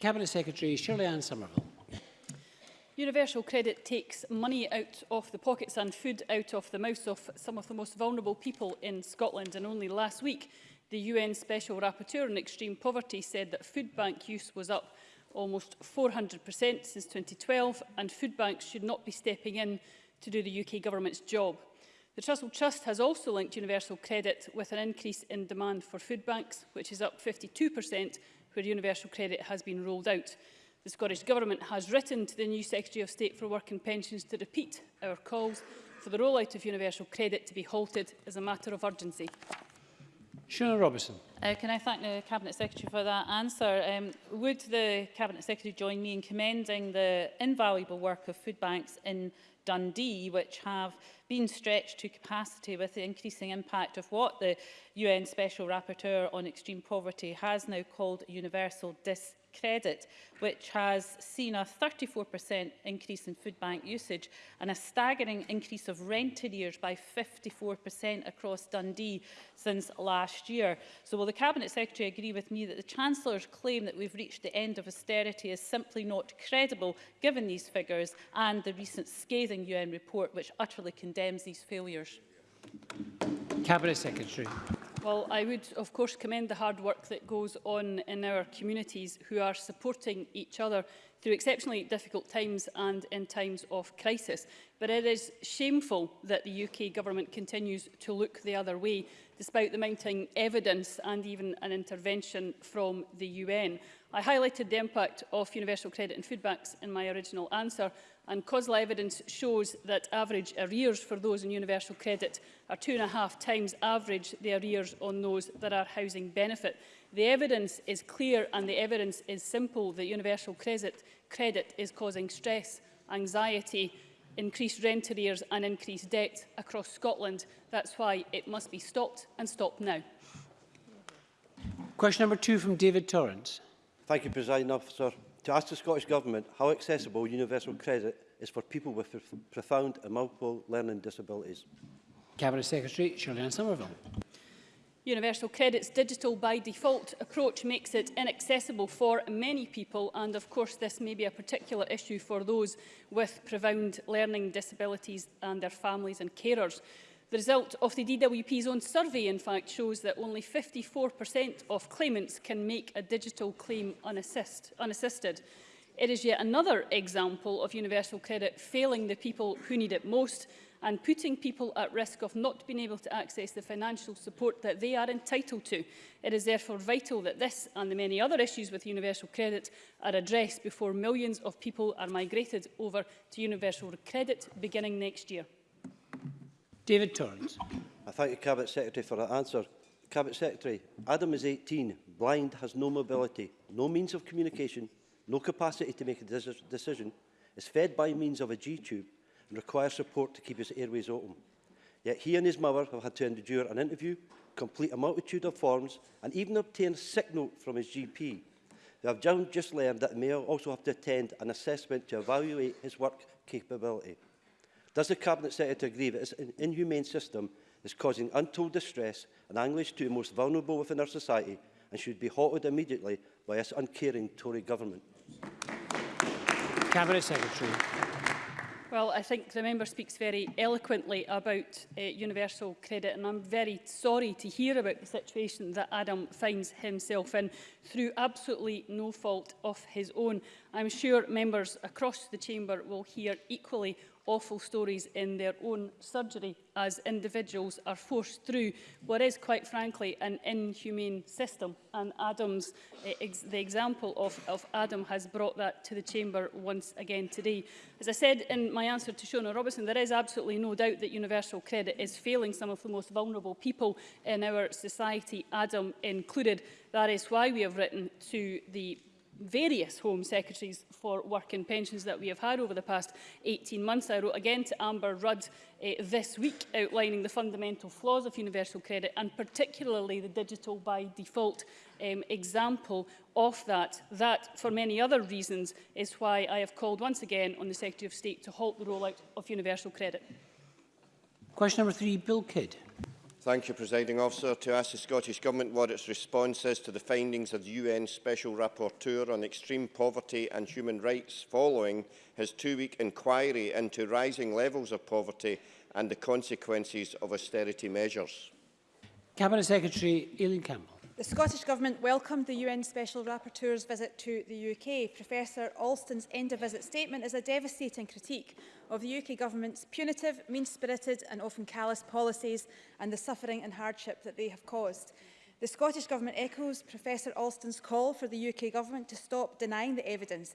Cabinet Secretary Shirley Ann Somerville. Universal credit takes money out of the pockets and food out of the mouths of some of the most vulnerable people in Scotland and only last week the UN Special Rapporteur on Extreme Poverty said that food bank use was up almost 400% since 2012 and food banks should not be stepping in to do the UK government's job. The Trussell Trust has also linked universal credit with an increase in demand for food banks which is up 52% where universal credit has been rolled out. The Scottish Government has written to the new Secretary of State for Work and Pensions to repeat our calls for the rollout of universal credit to be halted as a matter of urgency. Shona Robertson. Uh, can I thank the Cabinet Secretary for that answer? Um, would the Cabinet Secretary join me in commending the invaluable work of food banks in Dundee, which have been stretched to capacity with the increasing impact of what the UN Special Rapporteur on Extreme Poverty has now called universal disability credit, which has seen a 34% increase in food bank usage and a staggering increase of rent arrears by 54% across Dundee since last year. So will the Cabinet Secretary agree with me that the Chancellor's claim that we've reached the end of austerity is simply not credible given these figures and the recent scathing UN report which utterly condemns these failures? Cabinet Secretary. Well, I would, of course, commend the hard work that goes on in our communities who are supporting each other through exceptionally difficult times and in times of crisis. But it is shameful that the UK government continues to look the other way, despite the mounting evidence and even an intervention from the UN. I highlighted the impact of universal credit and food banks in my original answer, and causal evidence shows that average arrears for those in universal credit are two and a half times average the arrears on those that are housing benefit. The evidence is clear and the evidence is simple that universal credit, credit is causing stress, anxiety, increased rent arrears and increased debt across Scotland. That's why it must be stopped and stopped now. Question number two from David Torrance. Thank you, President Officer. To ask the Scottish Government how accessible universal credit is for people with prof profound and multiple learning disabilities. Cabinet Secretary Shirley Ann Somerville. Universal Credit's digital by default approach makes it inaccessible for many people and of course this may be a particular issue for those with profound learning disabilities and their families and carers. The result of the DWP's own survey, in fact, shows that only 54% of claimants can make a digital claim unassist, unassisted. It is yet another example of universal credit failing the people who need it most and putting people at risk of not being able to access the financial support that they are entitled to. It is therefore vital that this and the many other issues with universal credit are addressed before millions of people are migrated over to universal credit beginning next year. David Torrance. I thank the Cabinet Secretary for that answer. Cabinet Secretary, Adam is 18, blind, has no mobility, no means of communication, no capacity to make a decision, is fed by means of a G-tube and requires support to keep his airways open. Yet he and his mother have had to endure an interview, complete a multitude of forms and even obtain a sick note from his GP. They have just learned that he may also have to attend an assessment to evaluate his work capability. Does the Cabinet Secretary agree that this inhumane system is causing untold distress and anguish to the most vulnerable within our society and should be halted immediately by this uncaring Tory government? Cabinet Secretary. Well, I think the member speaks very eloquently about uh, universal credit, and I'm very sorry to hear about the situation that Adam finds himself in through absolutely no fault of his own. I'm sure members across the chamber will hear equally awful stories in their own surgery as individuals are forced through what is, quite frankly, an inhumane system. And Adam's, eh, ex the example of, of Adam has brought that to the Chamber once again today. As I said in my answer to Shona Robertson, there is absolutely no doubt that universal credit is failing some of the most vulnerable people in our society, Adam included. That is why we have written to the various Home Secretaries for Work and Pensions that we have had over the past 18 months. I wrote again to Amber Rudd uh, this week outlining the fundamental flaws of universal credit and particularly the digital by default um, example of that. That, for many other reasons, is why I have called once again on the Secretary of State to halt the rollout of universal credit. Question number three, Bill Kidd. Thank you, Presiding Officer. To ask the Scottish Government what its response is to the findings of the UN Special Rapporteur on Extreme Poverty and Human Rights following his two-week inquiry into rising levels of poverty and the consequences of austerity measures. Cabinet Secretary Aileen Campbell. The Scottish Government welcomed the UN Special Rapporteur's visit to the UK. Professor Alston's end-of-visit statement is a devastating critique of the UK government's punitive, mean-spirited and often callous policies and the suffering and hardship that they have caused. The Scottish Government echoes Professor Alston's call for the UK Government to stop denying the evidence.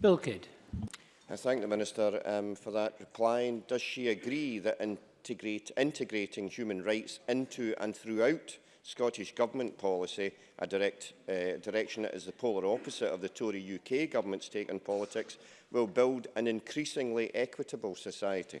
Bill Kidd. I thank the Minister um, for that reply. And does she agree that integrate, integrating human rights into and throughout Scottish Government policy, a direct, uh, direction that is the polar opposite of the Tory UK Government's take on politics, will build an increasingly equitable society?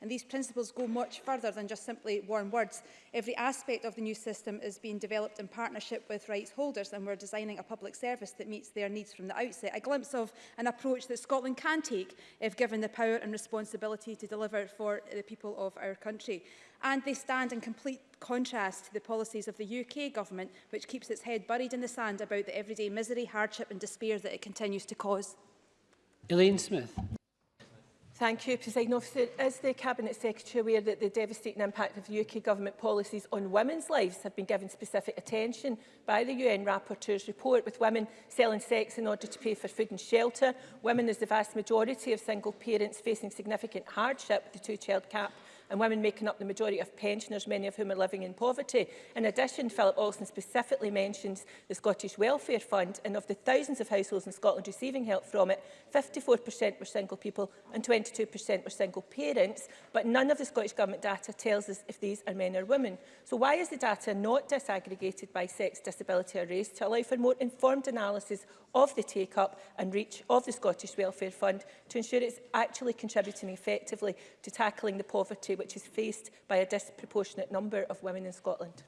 And these principles go much further than just simply warm words. Every aspect of the new system system is being developed in partnership with rights holders and we're designing a public service that meets their needs from the outset. A glimpse of an approach that Scotland can take if given the power and responsibility to deliver for the people of our country. And they stand in complete contrast to the policies of the UK government, which keeps its head buried in the sand about the everyday misery, hardship and despair that it continues to cause. Elaine Smith. Thank you, President Officer. Is the Cabinet Secretary aware that the devastating impact of UK government policies on women's lives have been given specific attention by the UN Rapporteur's report, with women selling sex in order to pay for food and shelter, women as the vast majority of single parents facing significant hardship with the two-child cap and women making up the majority of pensioners, many of whom are living in poverty. In addition, Philip Olsen specifically mentions the Scottish Welfare Fund, and of the thousands of households in Scotland receiving help from it, 54% were single people and 22% were single parents, but none of the Scottish Government data tells us if these are men or women. So why is the data not disaggregated by sex, disability or race to allow for more informed analysis of the take-up and reach of the Scottish Welfare Fund to ensure it's actually contributing effectively to tackling the poverty which is faced by a disproportionate number of women in Scotland.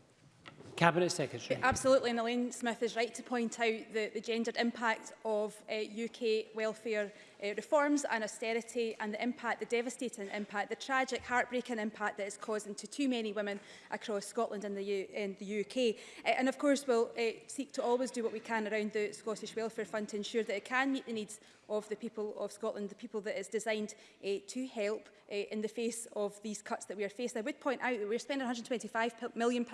Cabinet Secretary. Absolutely, and Elaine Smith is right to point out the, the gendered impact of uh, UK welfare uh, reforms and austerity and the impact, the devastating impact, the tragic, heartbreaking impact that it's causing to too many women across Scotland and the, U and the UK. Uh, eh, and of course, we'll uh, seek to always do what we can around the Scottish Welfare Fund to ensure that it can meet the needs of the people of Scotland, the people that it's designed uh, to help uh, in the face of these cuts that we are facing. I would point out that we're spending £125 million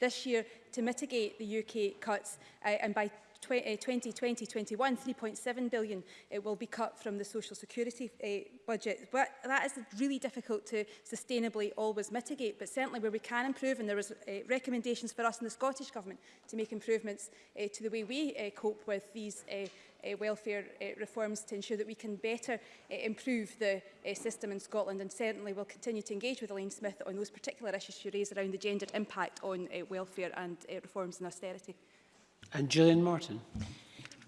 this year to mitigate the UK cuts uh, and by 2020-21, 3.7 eh, billion it eh, will be cut from the social security uh, budget. But that is really difficult to sustainably always mitigate, but certainly where we can improve, and there is uh, recommendations for us in the Scottish Government to make improvements uh, to the way we uh, cope with these uh, uh, welfare uh, reforms to ensure that we can better uh, improve the uh, system in Scotland and certainly will continue to engage with Elaine Smith on those particular issues she raised around the gendered impact on uh, welfare and uh, reforms and austerity. And Gillian Martin.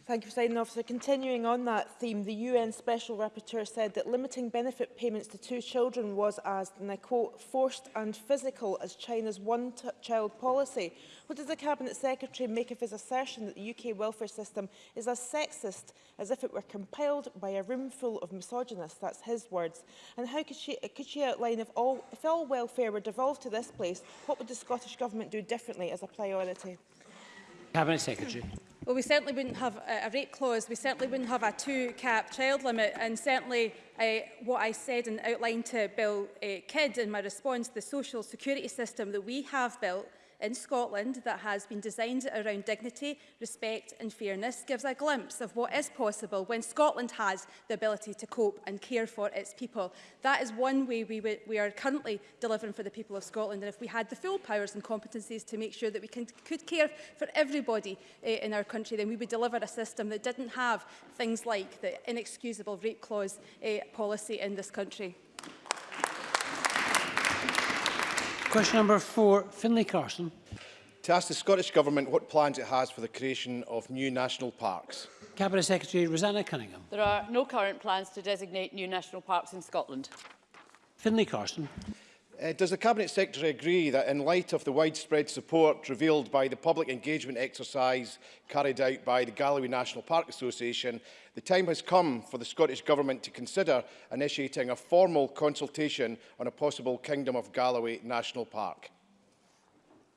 Thank you, President Officer. Continuing on that theme, the UN Special Rapporteur said that limiting benefit payments to two children was, as, and I quote, forced and physical as China's one-child policy. What does the Cabinet Secretary make of his assertion that the UK welfare system is as sexist as if it were compiled by a room full of misogynists? That's his words. And how could she, could she outline if all, if all welfare were devolved to this place, what would the Scottish Government do differently as a priority? Cabinet Secretary. Well, we certainly wouldn't have a rate clause, we certainly wouldn't have a two-cap child limit, and certainly uh, what I said and outlined to Bill uh, Kidd in my response, the social security system that we have built in Scotland that has been designed around dignity, respect and fairness gives a glimpse of what is possible when Scotland has the ability to cope and care for its people. That is one way we, we are currently delivering for the people of Scotland and if we had the full powers and competencies to make sure that we can, could care for everybody uh, in our country, then we would deliver a system that didn't have things like the inexcusable rape clause uh, policy in this country. Question number four, Finlay Carson. To ask the Scottish Government what plans it has for the creation of new national parks. Cabinet Secretary Rosanna Cunningham. There are no current plans to designate new national parks in Scotland. Finlay Carson. Uh, does the Cabinet Secretary agree that in light of the widespread support revealed by the public engagement exercise carried out by the Galloway National Park Association, the time has come for the Scottish Government to consider initiating a formal consultation on a possible Kingdom of Galloway National Park?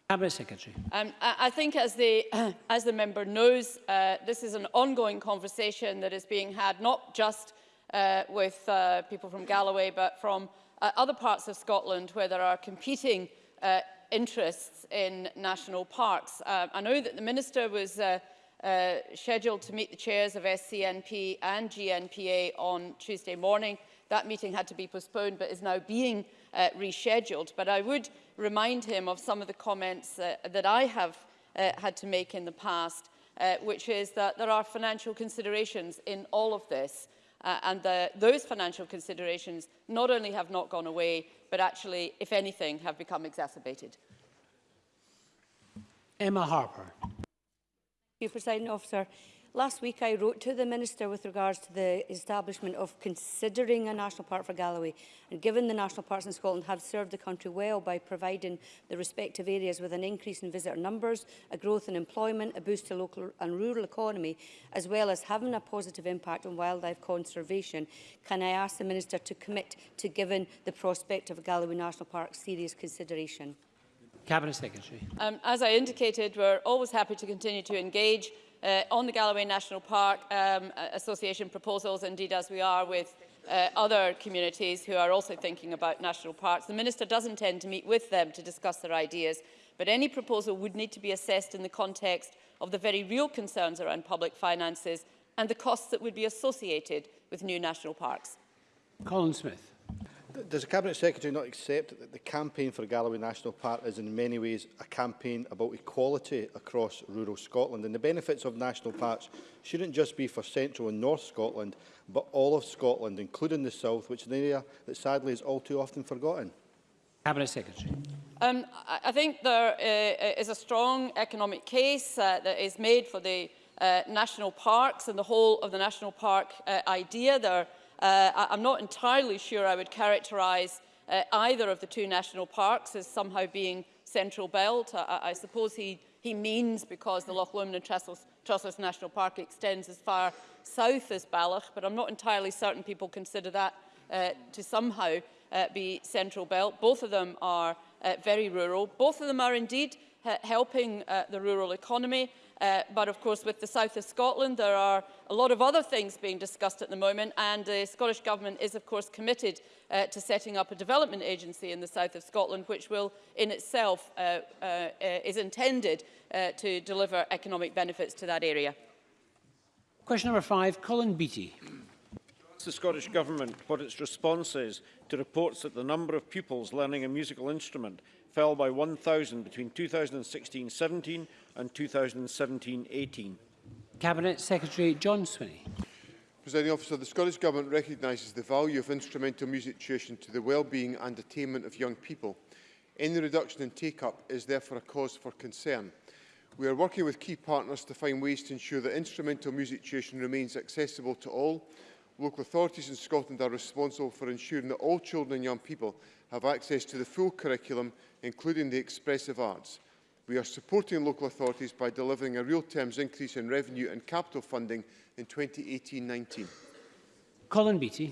Cabinet Secretary. Um, I think as the, uh, as the member knows, uh, this is an ongoing conversation that is being had not just uh, with uh, people from Galloway but from uh, other parts of Scotland where there are competing uh, interests in national parks. Uh, I know that the Minister was uh, uh, scheduled to meet the chairs of SCNP and GNPA on Tuesday morning. That meeting had to be postponed but is now being uh, rescheduled. But I would remind him of some of the comments uh, that I have uh, had to make in the past, uh, which is that there are financial considerations in all of this. Uh, and the, those financial considerations not only have not gone away, but actually, if anything, have become exacerbated. Emma Harper. Thank you, President Officer. Last week I wrote to the Minister with regards to the establishment of considering a national park for Galloway and given the national parks in Scotland have served the country well by providing the respective areas with an increase in visitor numbers, a growth in employment, a boost to local and rural economy as well as having a positive impact on wildlife conservation, can I ask the Minister to commit to giving the prospect of a Galloway National Park serious consideration? Cabinet Secretary. Um, as I indicated, we're always happy to continue to engage uh, on the Galloway National Park um, Association proposals, indeed as we are with uh, other communities who are also thinking about national parks. The Minister does intend to meet with them to discuss their ideas, but any proposal would need to be assessed in the context of the very real concerns around public finances and the costs that would be associated with new national parks. Colin Smith. Does the Cabinet Secretary not accept that the campaign for Galloway National Park is in many ways a campaign about equality across rural Scotland and the benefits of national parks shouldn't just be for central and north Scotland but all of Scotland including the south which is an area that sadly is all too often forgotten? Cabinet Secretary. Um, I think there uh, uh, is a strong economic case uh, that is made for the uh, national parks and the whole of the national park uh, idea. There Uh, I, I'm not entirely sure I would characterise uh, either of the two national parks as somehow being central belt. I, I suppose he, he means because the Loch Lomond and Trestles, Trestles National Park extends as far south as Balloch, but I'm not entirely certain people consider that uh, to somehow uh, be central belt. Both of them are uh, very rural. Both of them are indeed uh, helping uh, the rural economy. Uh, but of course, with the south of Scotland, there are a lot of other things being discussed at the moment, and the Scottish Government is, of course, committed uh, to setting up a development agency in the south of Scotland, which will, in itself, uh, uh, is intended uh, to deliver economic benefits to that area. Question number five, Colin Beattie. the Scottish Government what its response is to reports that the number of pupils learning a musical instrument fell by 1,000 between 2016-17 and 2017-18. Cabinet Secretary John Swinney. Presiding officer, the Scottish Government recognises the value of instrumental music tuition to the well-being and attainment of young people. Any reduction in take-up is therefore a cause for concern. We are working with key partners to find ways to ensure that instrumental music tuition remains accessible to all. Local authorities in Scotland are responsible for ensuring that all children and young people have access to the full curriculum, including the expressive arts we are supporting local authorities by delivering a real terms increase in revenue and capital funding in 2018-19. Colin Beattie.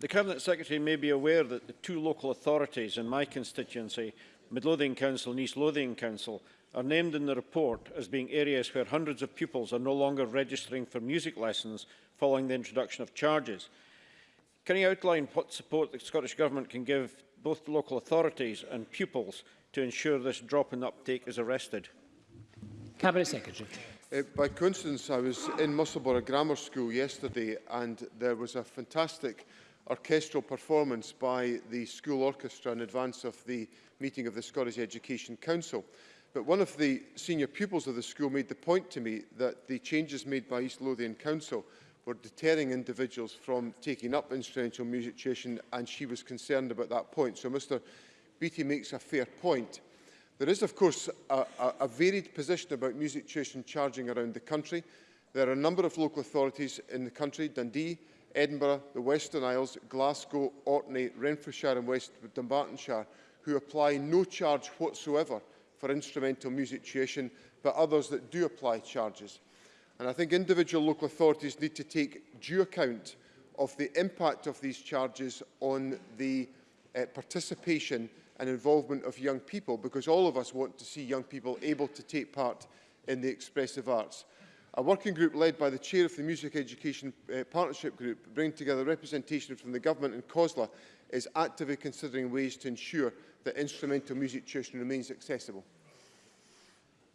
The Cabinet Secretary may be aware that the two local authorities in my constituency, Midlothian Council and East Lothian Council, are named in the report as being areas where hundreds of pupils are no longer registering for music lessons following the introduction of charges. Can you outline what support the Scottish Government can give both local authorities and pupils to ensure this drop in uptake is arrested? Cabinet Secretary. Uh, by coincidence, I was in Musselborough Grammar School yesterday and there was a fantastic orchestral performance by the school orchestra in advance of the meeting of the Scottish Education Council. But one of the senior pupils of the school made the point to me that the changes made by East Lothian Council were deterring individuals from taking up instrumental music tuition and she was concerned about that point. So Mr Beattie makes a fair point. There is, of course, a, a, a varied position about music tuition charging around the country. There are a number of local authorities in the country, Dundee, Edinburgh, the Western Isles, Glasgow, Orkney, Renfrewshire and West Dumbartonshire, who apply no charge whatsoever for instrumental music tuition, but others that do apply charges. And I think individual local authorities need to take due account of the impact of these charges on the uh, participation and involvement of young people because all of us want to see young people able to take part in the expressive arts. A working group led by the chair of the Music Education uh, Partnership Group, bringing together representation from the government and COSLA, is actively considering ways to ensure that instrumental music tuition remains accessible.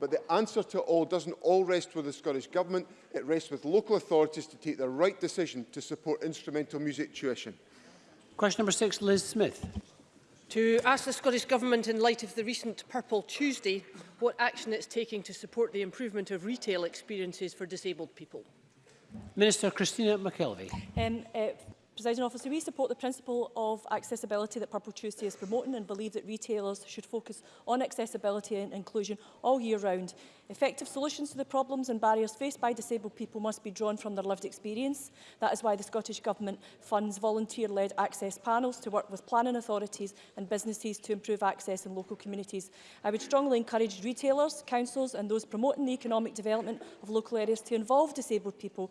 But the answer to all doesn't all rest with the Scottish Government. It rests with local authorities to take the right decision to support instrumental music tuition. Question number six, Liz Smith. To ask the Scottish Government, in light of the recent Purple Tuesday, what action it's taking to support the improvement of retail experiences for disabled people. Minister Christina McKelvey. Um, uh, Presiding officer, we support the principle of accessibility that Purple Tuesday is promoting and believe that retailers should focus on accessibility and inclusion all year round Effective solutions to the problems and barriers faced by disabled people must be drawn from their lived experience. That is why the Scottish Government funds volunteer-led access panels to work with planning authorities and businesses to improve access in local communities. I would strongly encourage retailers, councils and those promoting the economic development of local areas to involve disabled people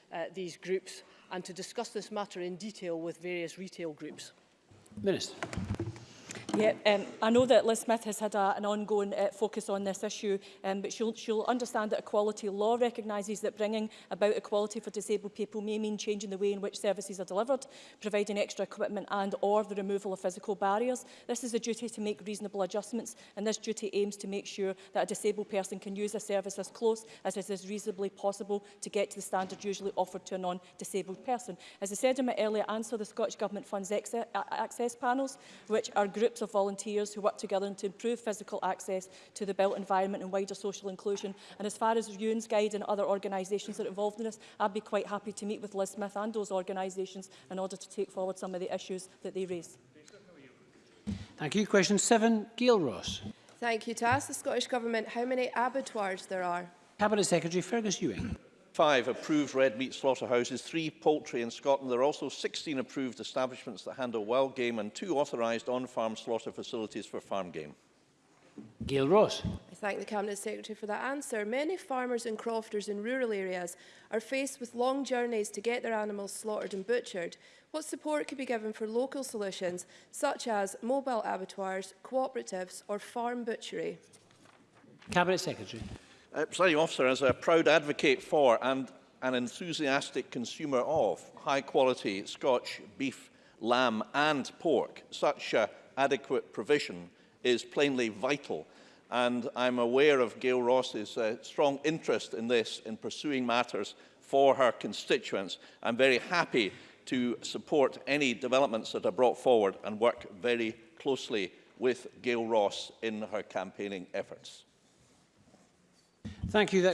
uh, these groups and to discuss this matter in detail with various retail groups? Minister. Yeah, um, I know that Liz Smith has had a, an ongoing uh, focus on this issue, um, but she'll, she'll understand that equality law recognises that bringing about equality for disabled people may mean changing the way in which services are delivered, providing extra equipment and or the removal of physical barriers. This is a duty to make reasonable adjustments, and this duty aims to make sure that a disabled person can use a service as close as it is reasonably possible to get to the standard usually offered to a non-disabled person. As I said in my earlier answer, the Scottish Government funds access panels, which are groups of of volunteers who work together to improve physical access to the built environment and wider social inclusion. And as far as UN's Guide and other organisations that are involved in this, I'd be quite happy to meet with Liz Smith and those organisations in order to take forward some of the issues that they raise. Thank you. Question 7, Gail Ross. Thank you. To ask the Scottish Government how many abattoirs there are. Cabinet Secretary Fergus Ewing five approved red meat slaughterhouses, three poultry in Scotland. There are also 16 approved establishments that handle wild game and two authorised on-farm slaughter facilities for farm game. Gail Ross. I thank the Cabinet Secretary for that answer. Many farmers and crofters in rural areas are faced with long journeys to get their animals slaughtered and butchered. What support could be given for local solutions such as mobile abattoirs, cooperatives or farm butchery? Cabinet Secretary. Uh, Presiding officer, as a proud advocate for and an enthusiastic consumer of high-quality Scotch beef, lamb and pork, such uh, adequate provision is plainly vital. And I'm aware of Gail Ross's uh, strong interest in this, in pursuing matters for her constituents. I'm very happy to support any developments that are brought forward and work very closely with Gail Ross in her campaigning efforts. Thank you. That